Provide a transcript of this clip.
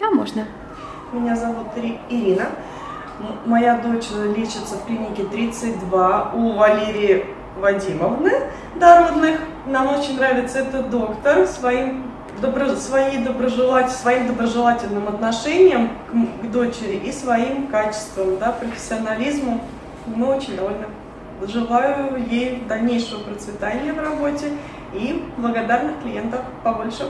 Да, можно. Меня зовут Ирина. Моя дочь э, лечится в клинике 32 у Валерии Вадимовны Дородных. Нам очень нравится этот доктор своим, добро, своей доброжелатель, своим доброжелательным отношением к, к дочери и своим качеством, да, профессионализму. Мы очень довольны. Желаю ей дальнейшего процветания в работе и благодарных клиентов побольше.